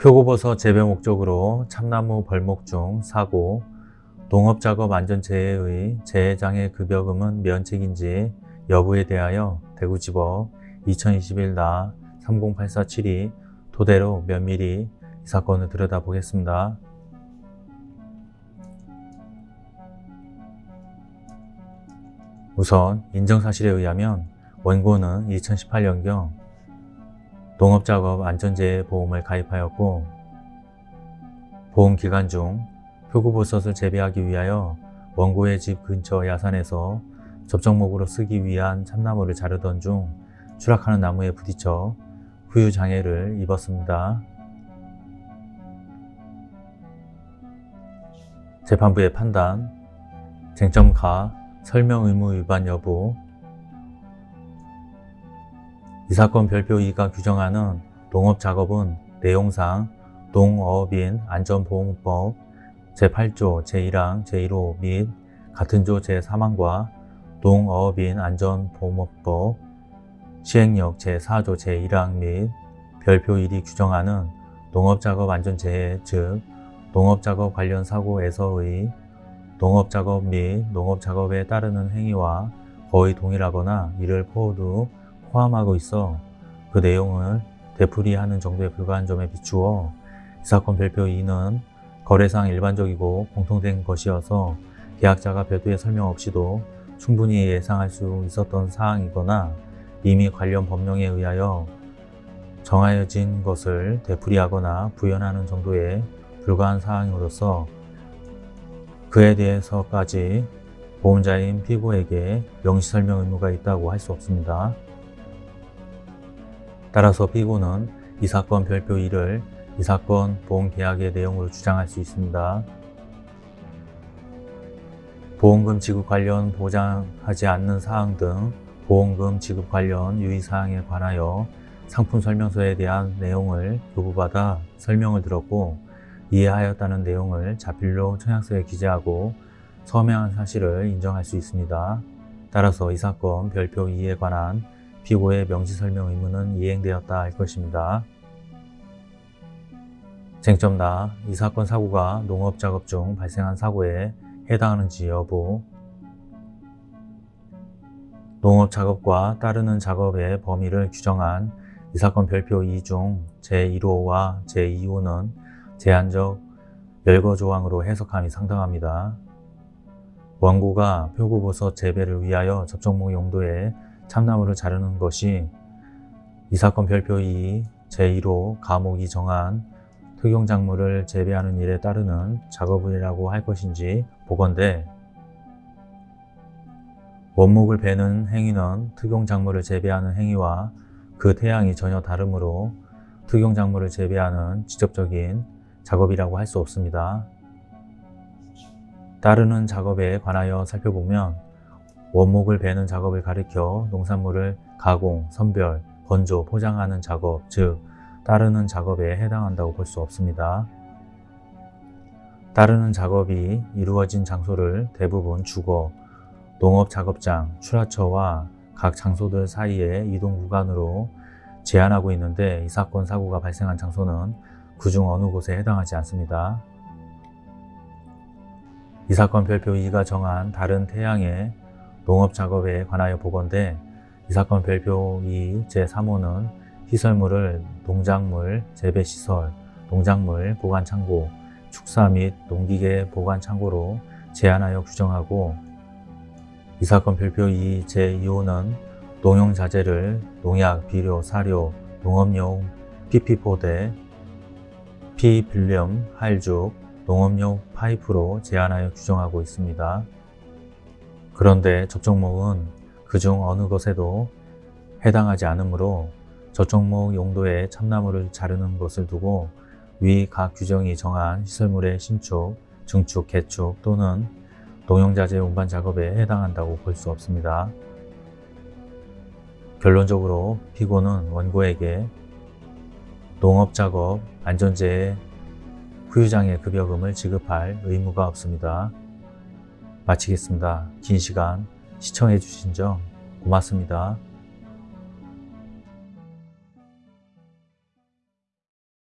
표고버섯 재배 목적으로 참나무 벌목 중 사고, 농업작업 안전재해의 재해장애 급여금은 면책인지 여부에 대하여 대구지법 2021나 30847이 토대로 면밀히 이 사건을 들여다보겠습니다. 우선 인정사실에 의하면 원고는 2018년경 농업작업 안전재해 보험을 가입하였고 보험 기간 중 표고버섯을 재배하기 위하여 원고의 집 근처 야산에서 접촉목으로 쓰기 위한 참나무를 자르던 중 추락하는 나무에 부딪혀 후유 장애를 입었습니다. 재판부의 판단, 쟁점 가, 설명 의무 위반 여부 이 사건 별표 2가 규정하는 농업작업은 내용상 농어업인 안전보험법 제8조 제1항 제1호 및 같은 조 제3항과 농어업인 안전보험법 시행령 제4조 제1항 및 별표 1이 규정하는 농업작업 안전재해 즉 농업작업 관련 사고에서의 농업작업 및 농업작업에 따르는 행위와 거의 동일하거나 이를 모두 포함하고 있어 그 내용을 되풀이하는 정도에 불과한 점에 비추어 이 사건 별표 2는 거래상 일반적이고 공통된 것이어서 계약자가 별도의 설명 없이도 충분히 예상할 수 있었던 사항이거나 이미 관련 법령에 의하여 정하여진 것을 되풀이하거나 부연하는 정도에 불과한 사항으로서 그에 대해서까지 보험자인 피고에게 명시설명 의무가 있다고 할 수 없습니다. 따라서 피고는 이 사건 별표 1을 이 사건 보험계약의 내용으로 주장할 수 있습니다. 보험금 지급 관련 보장하지 않는 사항 등 보험금 지급 관련 유의사항에 관하여 상품 설명서에 대한 내용을 요구받아 설명을 들었고 이해하였다는 내용을 자필로 청약서에 기재하고 서명한 사실을 인정할 수 있습니다. 따라서 이 사건 별표 2에 관한 피고의 명시설명 의무는 이행되었다 할 것입니다. 쟁점 나, 이 사건 사고가 농업작업 중 발생한 사고에 해당하는지 여부 농업작업과 따르는 작업의 범위를 규정한 이 사건 별표 2 중 제1호와 제2호는 제한적 열거 조항으로 해석함이 상당합니다. 원고가 표고버섯 재배를 위하여 접촉목 용도의 참나무를 자르는 것이 이 사건 별표 2 제1호 가목이 정한 특용작물을 재배하는 일에 따르는 작업이라고 할 것인지 보건대 원목을 베는 행위는 특용작물을 재배하는 행위와 그 태양이 전혀 다르므로 특용작물을 재배하는 직접적인 작업이라고 할 수 없습니다. 따르는 작업에 관하여 살펴보면 원목을 베는 작업을 가리켜 농산물을 가공, 선별, 건조, 포장하는 작업, 즉 따르는 작업에 해당한다고 볼 수 없습니다. 따르는 작업이 이루어진 장소를 대부분 주거, 농업 작업장, 출하처와 각 장소들 사이의 이동 구간으로 제한하고 있는데 이 사건 사고가 발생한 장소는 그중 어느 곳에 해당하지 않습니다. 이 사건 별표 2가 정한 다른 태양의 농업 작업에 관하여 보건대 이 사건 별표 2 제3호는 시설물을 농작물 재배시설, 농작물 보관창고, 축사 및 농기계 보관창고로 제한하여 규정하고 이 사건 별표 2 제2호는 농용자재를 농약, 비료, 사료, 농업용 PP포대, 피빌륨, 할죽, 농업용 파이프로 제한하여 규정하고 있습니다. 그런데 접촉목은 그중 어느 것에도 해당하지 않으므로 저촉목 용도의 참나무를 자르는 것을 두고 위 각 규정이 정한 시설물의 신축, 증축, 개축 또는 농용자재 운반 작업에 해당한다고 볼 수 없습니다. 결론적으로 피고는 원고에게 농업작업 안전재해 후유장애 급여금을 지급할 의무가 없습니다. 마치겠습니다. 긴 시간 시청해 주신 점 고맙습니다.